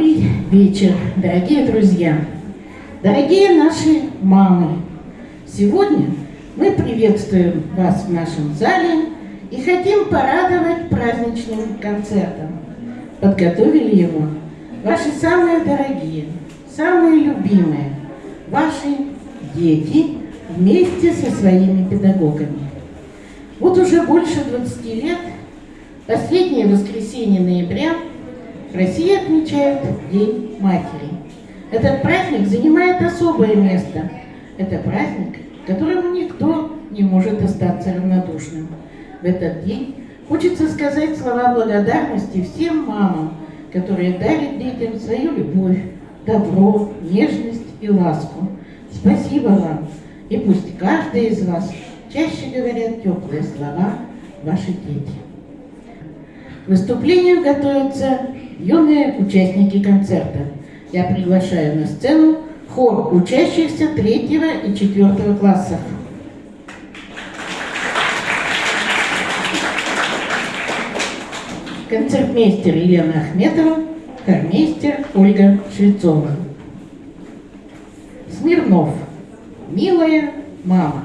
Добрый вечер, дорогие друзья, дорогие наши мамы. Сегодня мы приветствуем вас в нашем зале и хотим порадовать праздничным концертом. Подготовили его ваши самые дорогие, самые любимые, ваши дети вместе со своими педагогами. Вот уже больше 20 лет, последнее воскресенье ноября, Россия отмечает День Матери. Этот праздник занимает особое место. Это праздник, которому никто не может остаться равнодушным. В этот день хочется сказать слова благодарности всем мамам, которые дарят детям свою любовь, добро, нежность и ласку. Спасибо вам. И пусть каждый из вас чаще говорят теплые слова ваши дети. Выступлению готовятся юные участники концерта. Я приглашаю на сцену хор учащихся третьего и четвертого классов. Концертмейстер Елена Ахметова, хормейстер Ольга Швецова. Смирнов. Милая мама.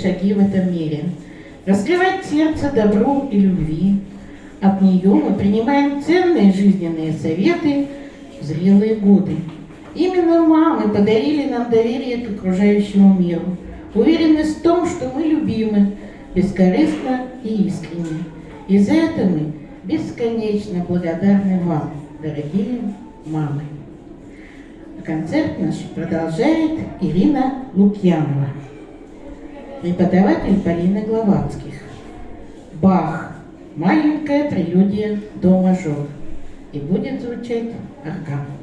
Шаги в этом мире. Раскрывать сердце добру и любви. От нее мы принимаем ценные жизненные советы в зрелые годы. Именно мамы подарили нам доверие к окружающему миру, уверенность в том, что мы любимы, бескорыстно и искренне. И за это мы бесконечно благодарны вам, дорогие мамы. Концерт наш продолжает Ирина Лукьянова преподаватель Полина Гловацких. Бах. Маленькая прелюдия до мажор. И будет звучать орган.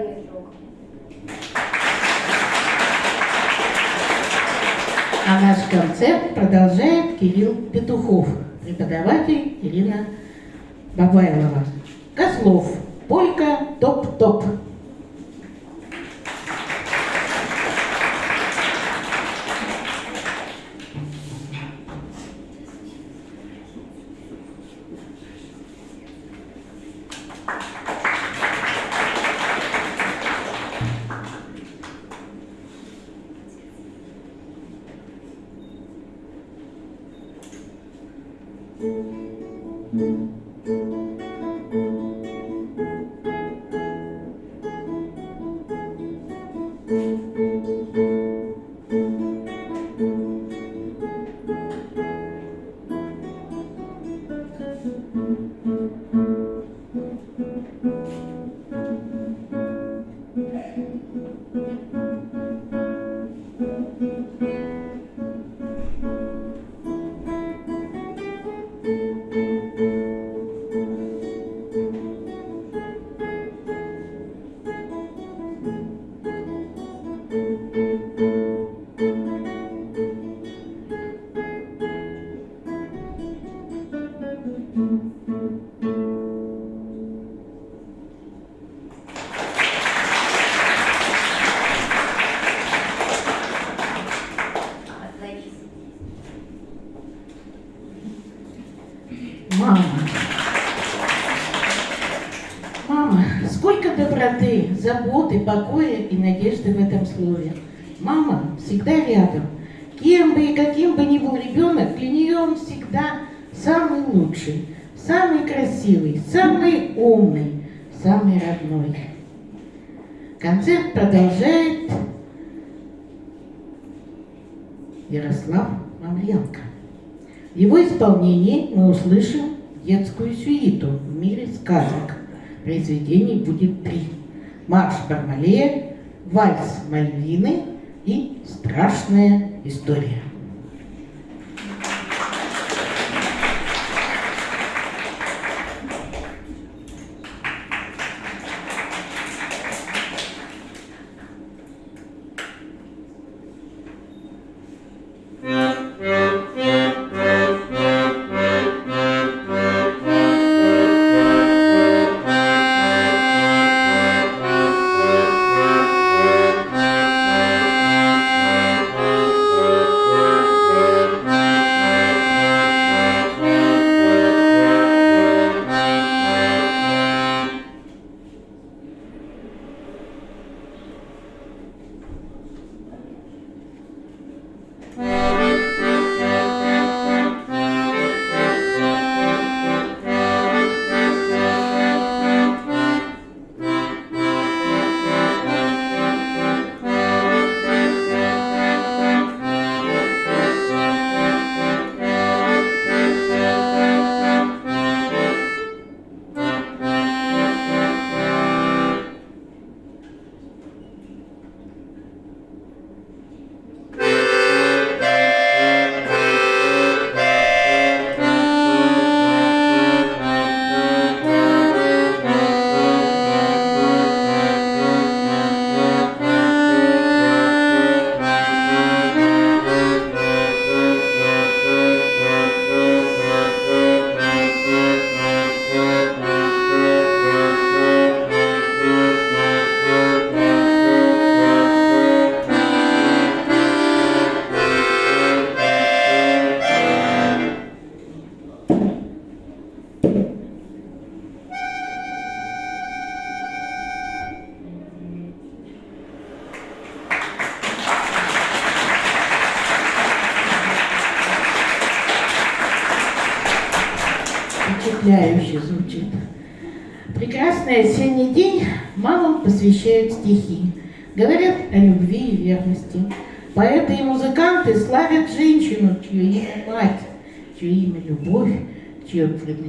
Верный друг. А наш концерт продолжает Кирилл Петухов, преподаватель Ирина Бабайлова. Козлов, полька, топ-топ. Надежды в этом слове. Мама всегда рядом. Кем бы и каким бы ни был ребенок, для нее он всегда самый лучший, самый красивый, самый умный, самый родной. Концерт продолжает Ярослав Мамленко. В его исполнении мы услышим детскую сюиту в мире сказок. Произведений будет три. Марш Бармалея, вальс Мальвины и страшная история.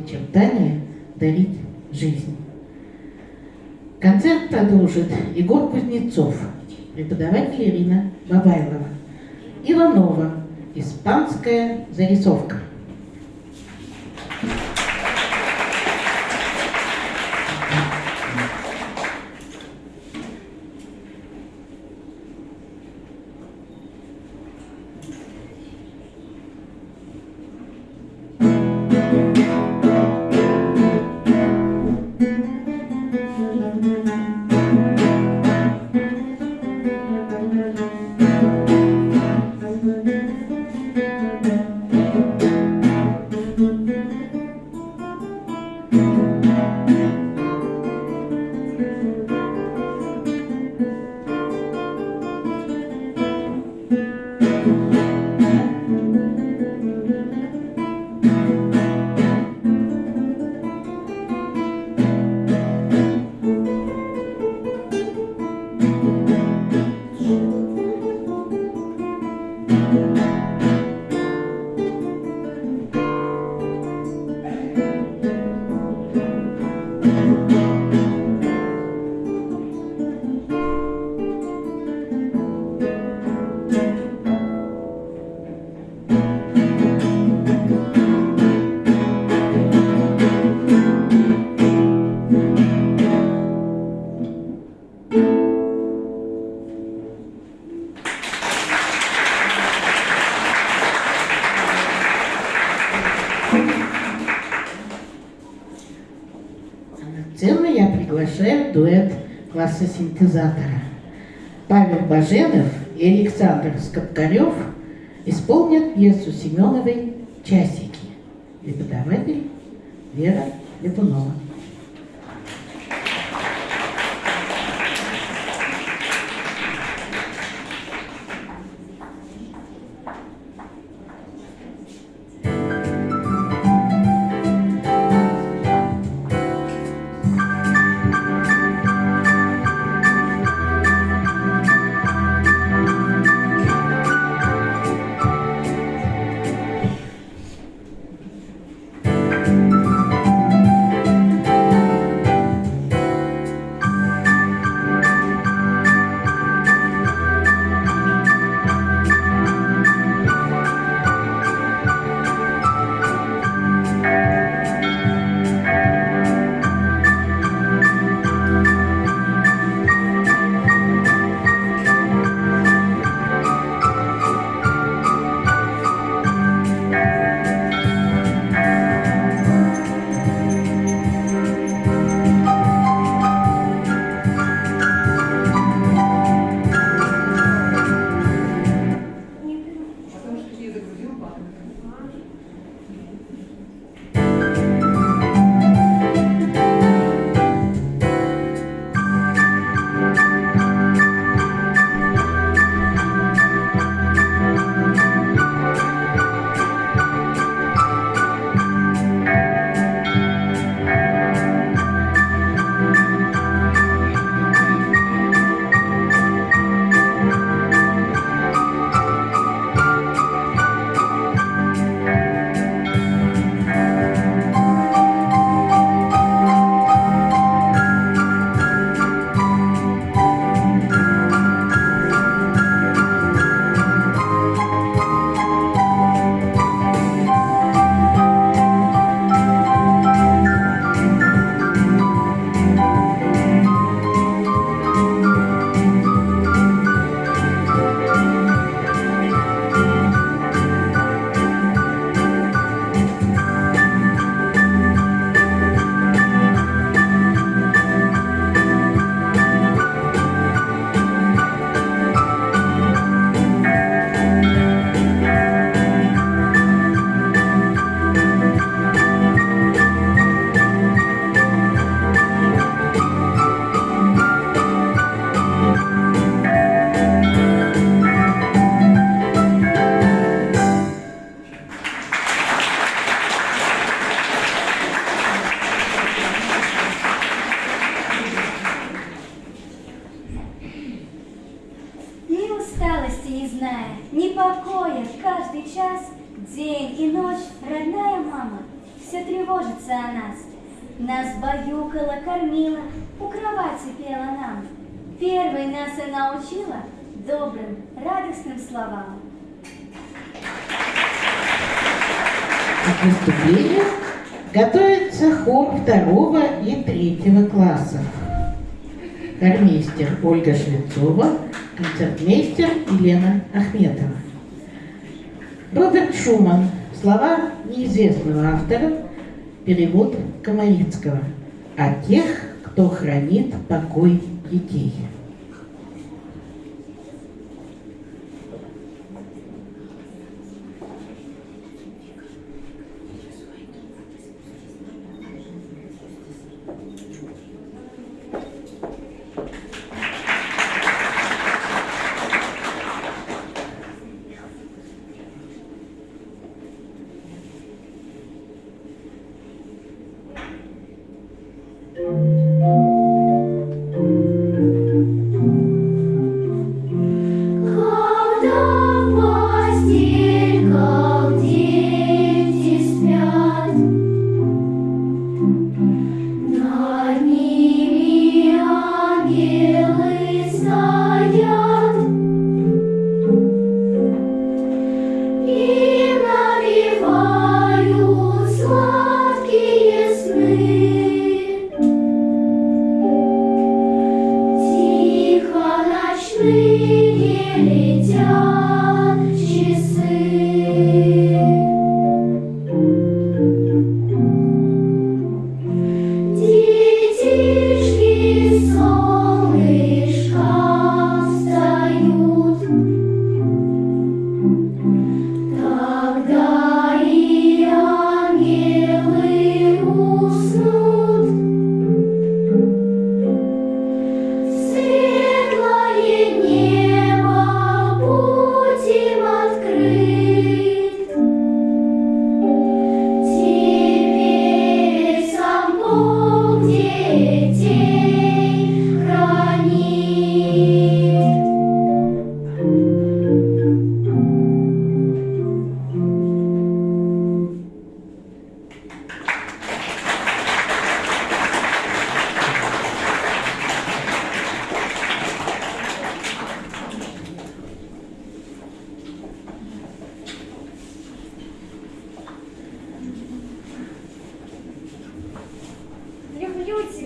Предначертание – дарить жизнь. Концерт продолжит Егор Кузнецов, преподаватель Ирина Бабайлова. Иванова, испанская зарисовка. Класса синтезатора. Павел Баженов и Александр Скопкарев исполнят пьесу Семеновой «Часики». Преподаватель Вера Липунова. Неизвестного автора. Перевод Комарицкого. О тех, кто хранит покой детей.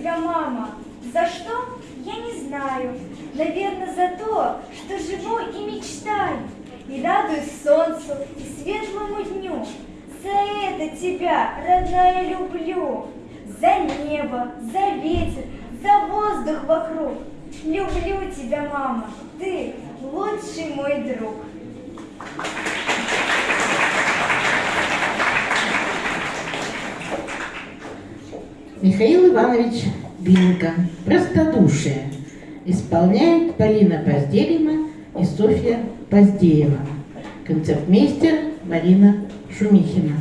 Тебя, мама. За что? Я не знаю. Наверное, за то, что живу и мечтаю. И радуюсь солнцу и светлому дню. За это тебя, родная, люблю. За небо, за ветер, за воздух вокруг. Люблю тебя, мама. Ты лучший мой друг. Михаил Иванович Бинка. Простодушие. Исполняет Полина Позделина и Софья Поздеева. Концертмейстер Марина Шумихина.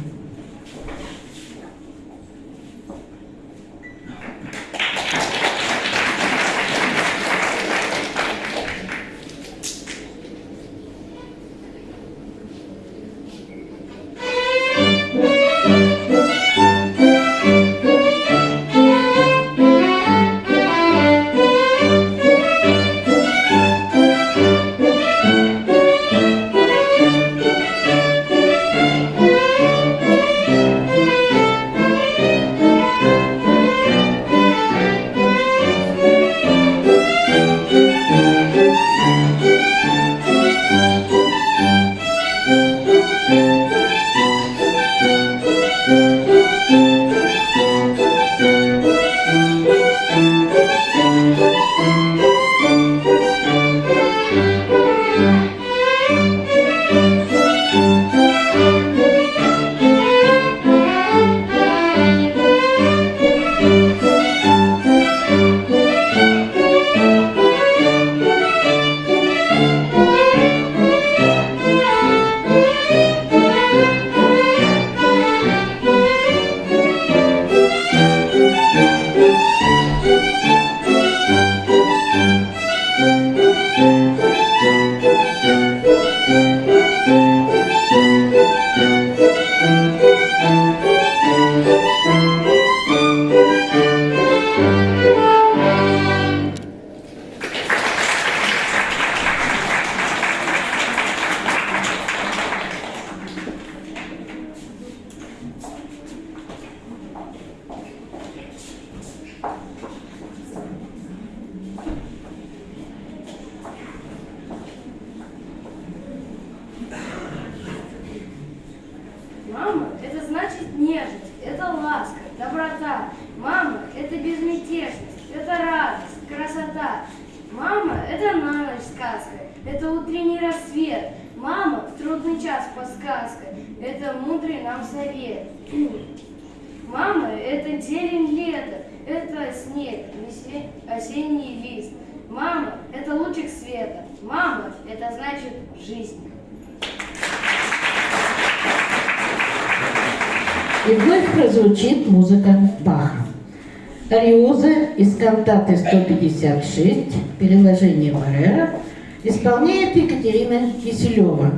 Киселева,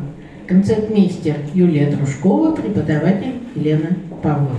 концертмейстер Юлия Дружкова, преподаватель Елена Павлова.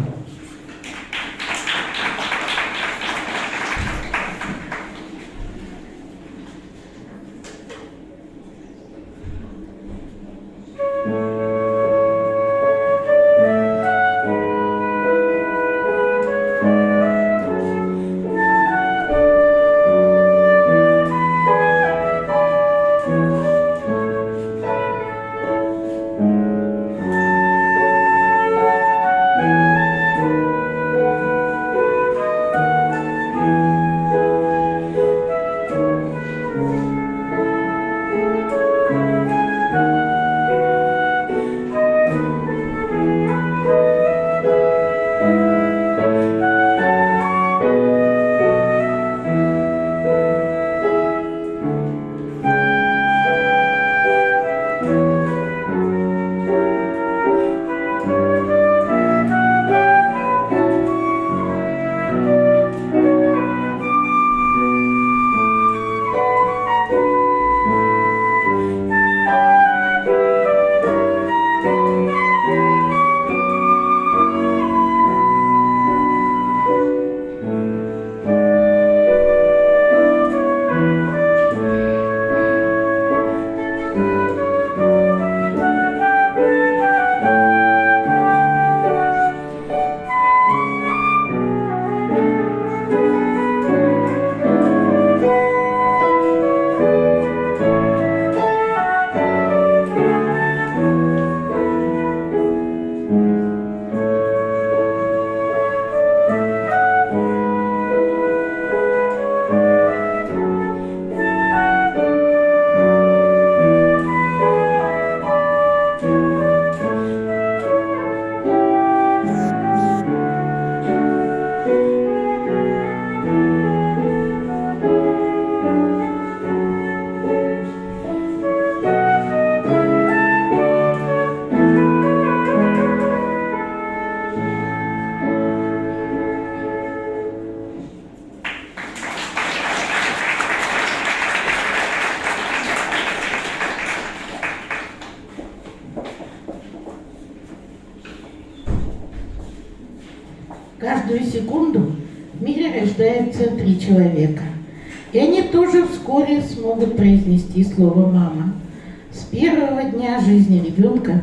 Ребенка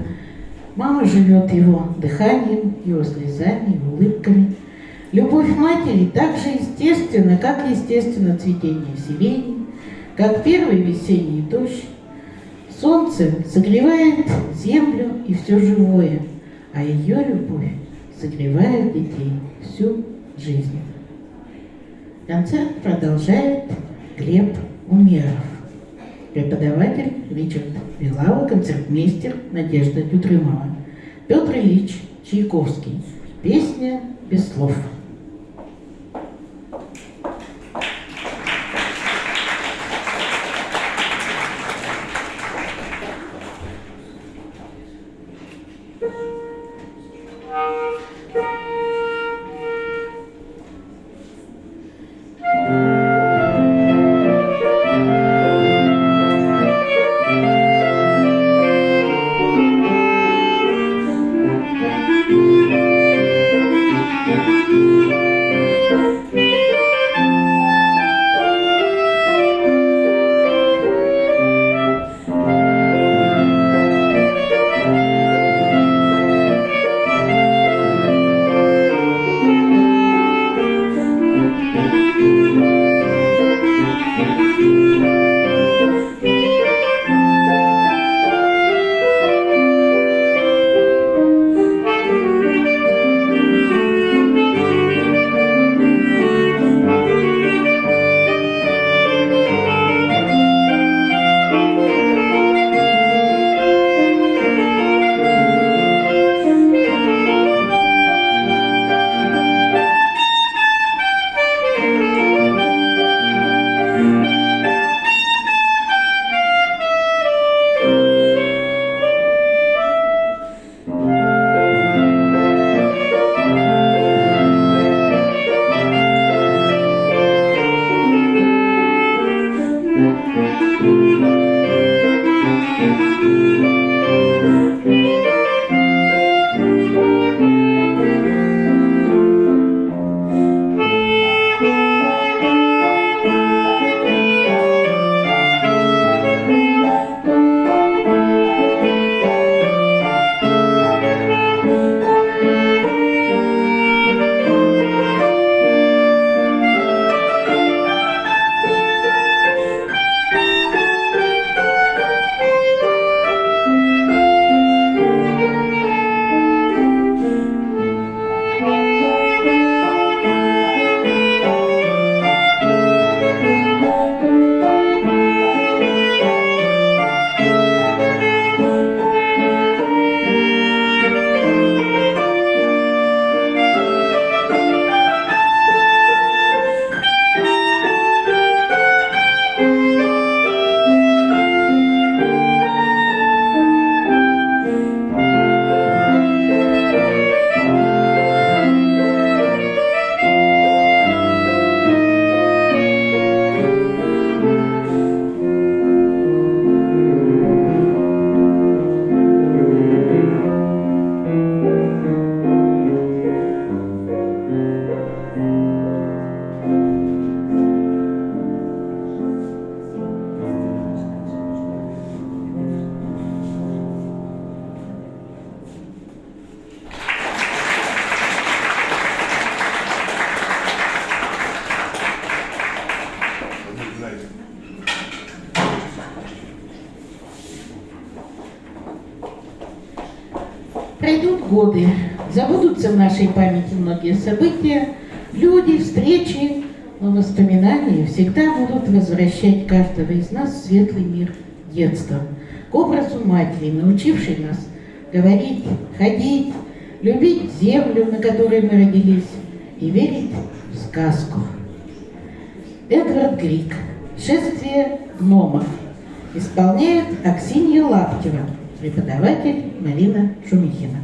мама живет его дыханием, его слезами, его улыбками. Любовь матери так же естественна, как естественно цветение сирени, как первый весенний дождь. Солнце согревает землю и все живое, а ее любовь согревает детей всю жизнь. Концерт продолжает Глеб Умеров, преподаватель Ричард Вилава, концертмейстер Надежда Ютрымова, Петр Ильич Чайковский, песня без слов. События, люди, встречи, но воспоминания всегда будут возвращать каждого из нас в светлый мир детства, к образу матери, научившей нас говорить, ходить, любить землю, на которой мы родились, и верить в сказку. Эдвард Грик. Шествие гномов. Исполняет Аксинья Лаптева, преподаватель Марина Шумихина.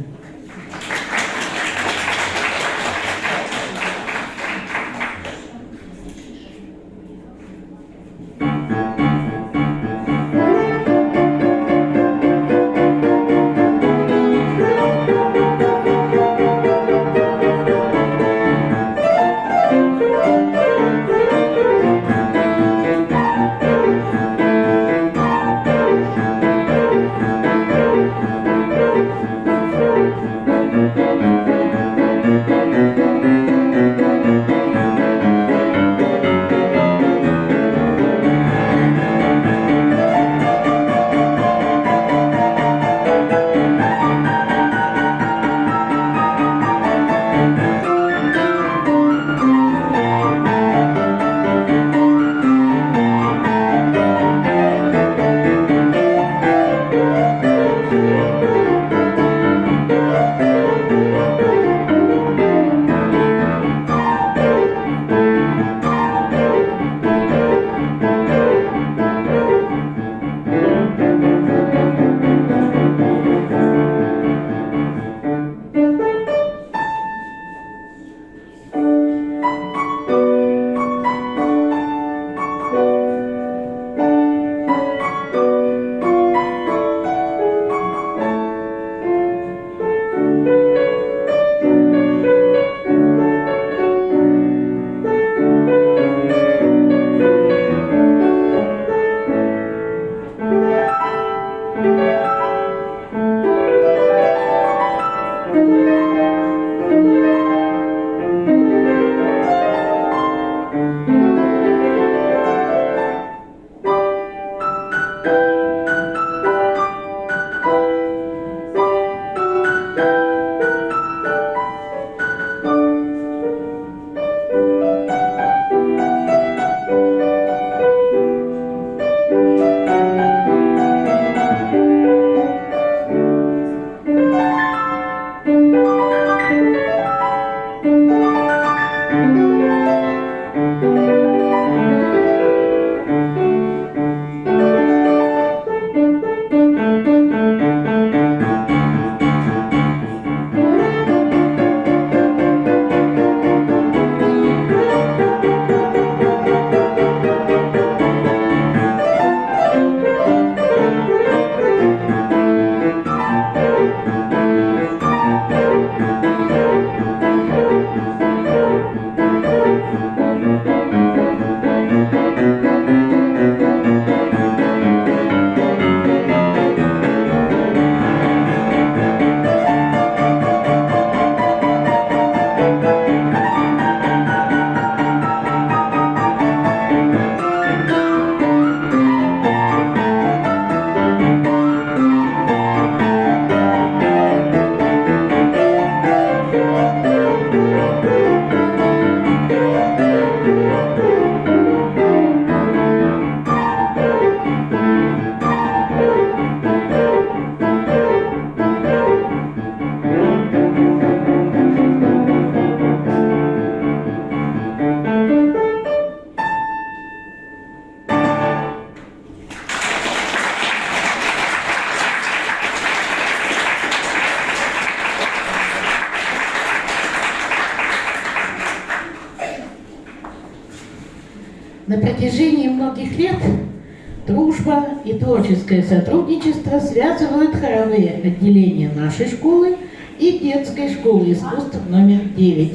Связывают хоровые отделения нашей школы и детской школы искусств номер 9.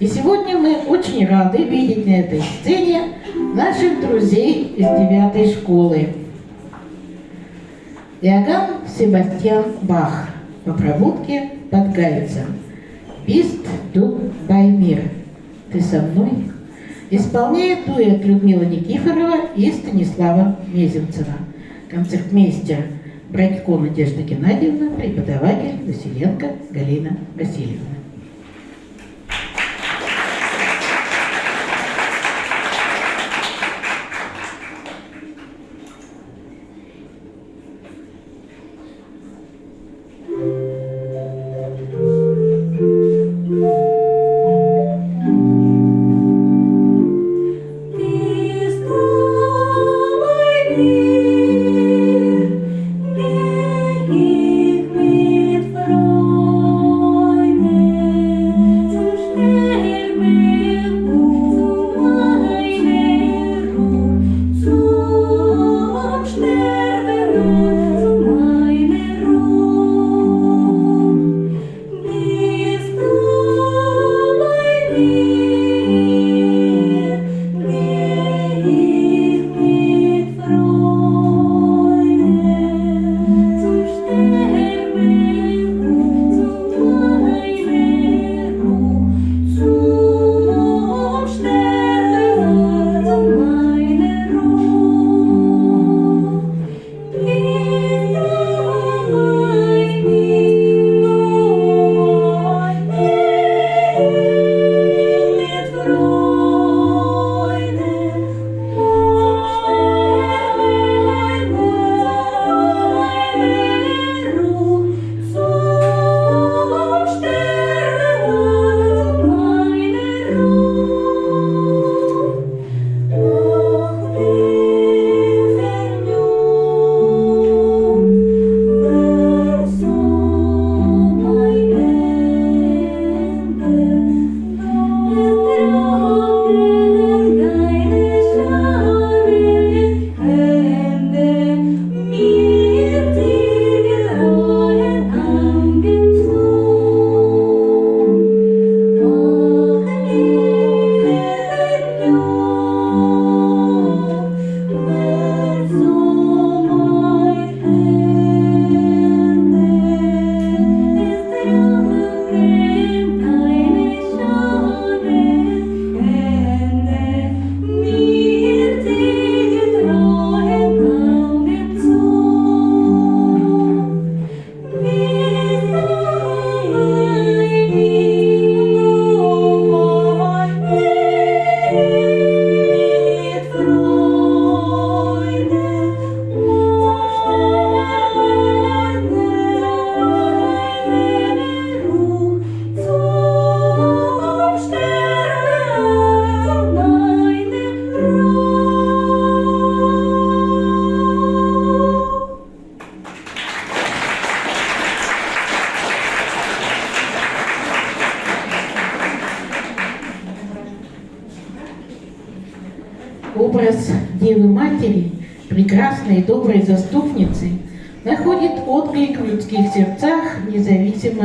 И сегодня мы очень рады видеть на этой сцене наших друзей из девятой школы. Иоганн Себастьян Бах по пробудке под Галицем. Бист bei mir. Ты со мной? Исполняет дуэт Людмила Никифорова и Станислава Мезенцева. Концертмейстер Братько Надежда Геннадьевна, преподаватель Василенко Галина Васильевна.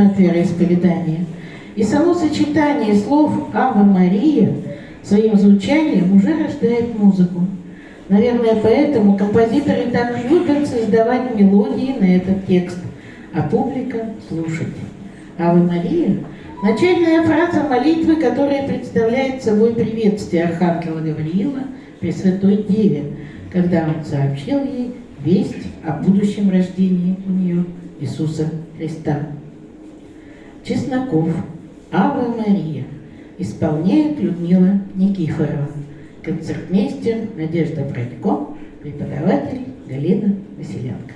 Независимо от. И само сочетание слов «Ава Мария» своим звучанием уже рождает музыку. Наверное, поэтому композиторы так любят создавать мелодии на этот текст, а публика слушать. Ава Мария – начальная фраза молитвы, которая представляет собой приветствие Архангела Гавриила Пресвятой Деве, когда он сообщил ей весть о будущем рождении у нее Иисуса Христа. Чесноков, Ава Мария исполняет Людмила Никифорова, концертмейстер Надежда Братько, преподаватель Галина Василенко.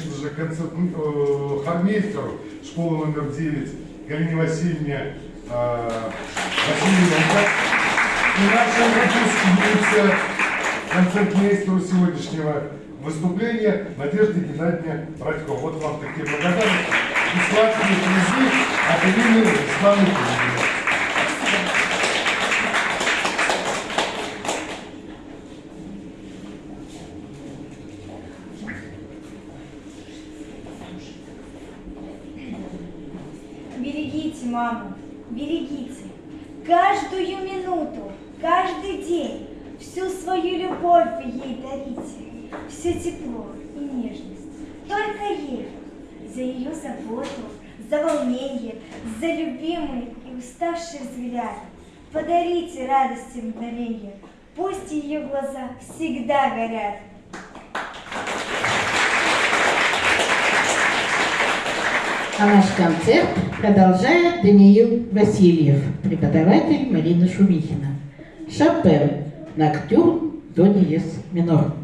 Конечно же, э, хормейстеру школы номер 9 Галине Васильевне э, Васильевне и нашей выпускнице, концертмейстеру сегодняшнего выступления Надежде Геннадьевне Радько. Вот вам такие благодарности. Сладкие призы от имени Руслана Кузьмина. Берегите маму, берегите. Каждую минуту, каждый день всю свою любовь вы ей дарите. Все тепло и нежность. Только ей. За ее заботу, за волнение, за любимый и уставший взгляд. Подарите радости мгновенье. Пусть ее глаза всегда горят. А наш концерт продолжает Даниил Васильев, преподаватель Марина Шумихина. Шопен, Ноктюрн, до диез минор.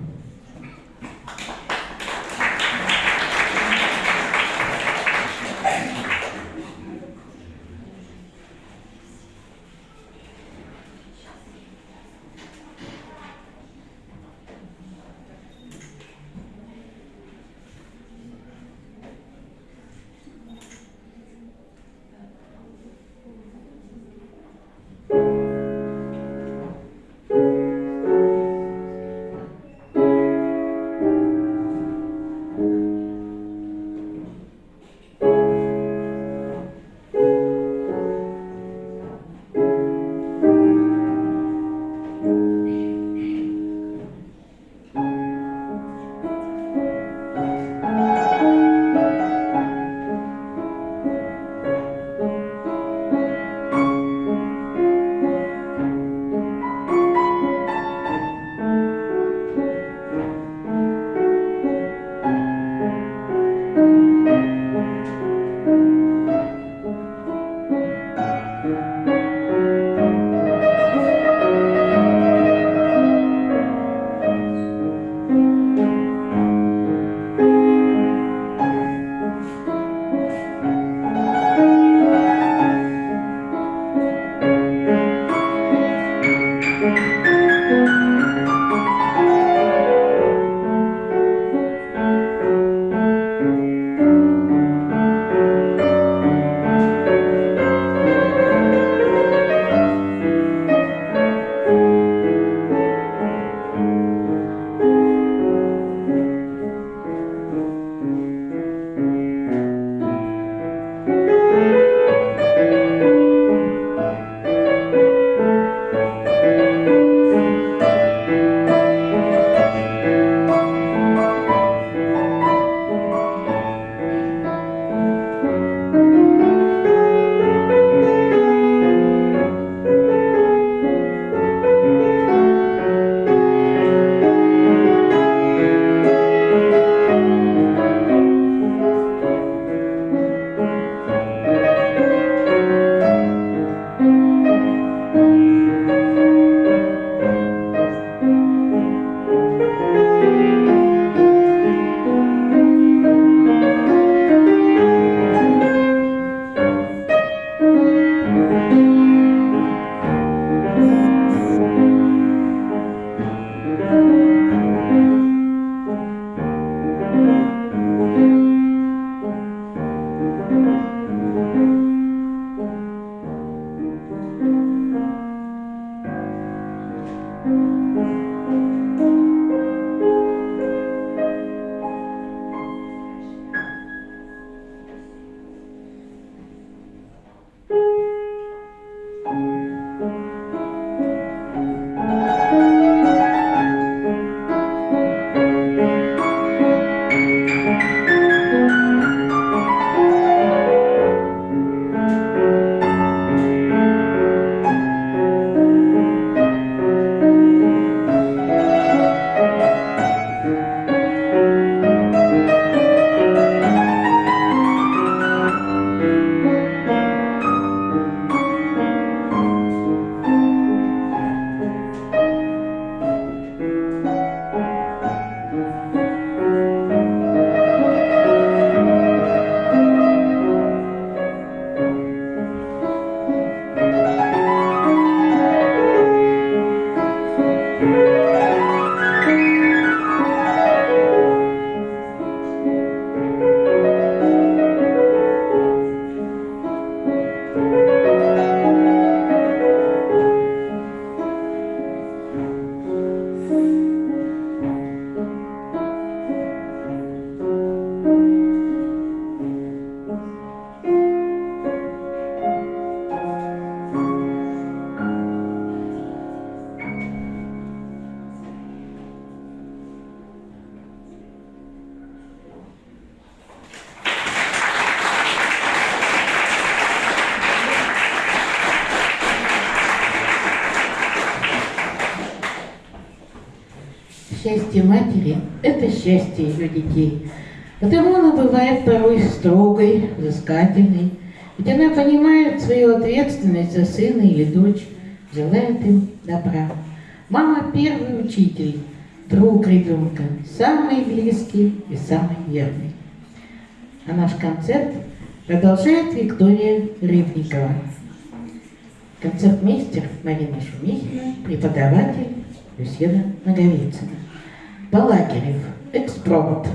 Счастье матери – это счастье ее детей. Потому она бывает порой строгой, взыскательной, ведь она понимает свою ответственность за сына или дочь, желает им добра. Мама – первый учитель, друг ребенка, самый близкий и самый верный. А наш концерт продолжает Виктория Рыбникова. Концертмейстер Марина Шумихина, преподаватель Люсьена Наговицына. Балакирев, экспромт.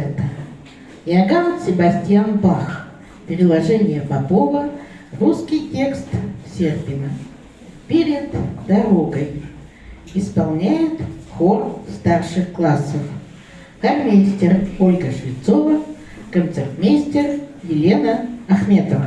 Концерта. Иоганн Себастьян Бах. Переложение Попова. Русский текст Серпина. Перед дорогой. Исполняет хор старших классов. Хормейстер Ольга Швецова. Концертмейстер Елена Ахметова.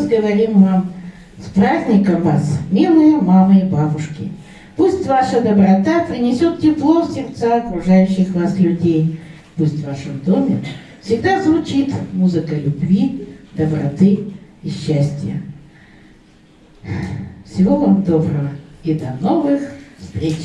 Раз говорим вам с праздником вас, милые мамы и бабушки. Пусть ваша доброта принесет тепло в сердца окружающих вас людей. Пусть в вашем доме всегда звучит музыка любви, доброты и счастья. Всего вам доброго и до новых встреч!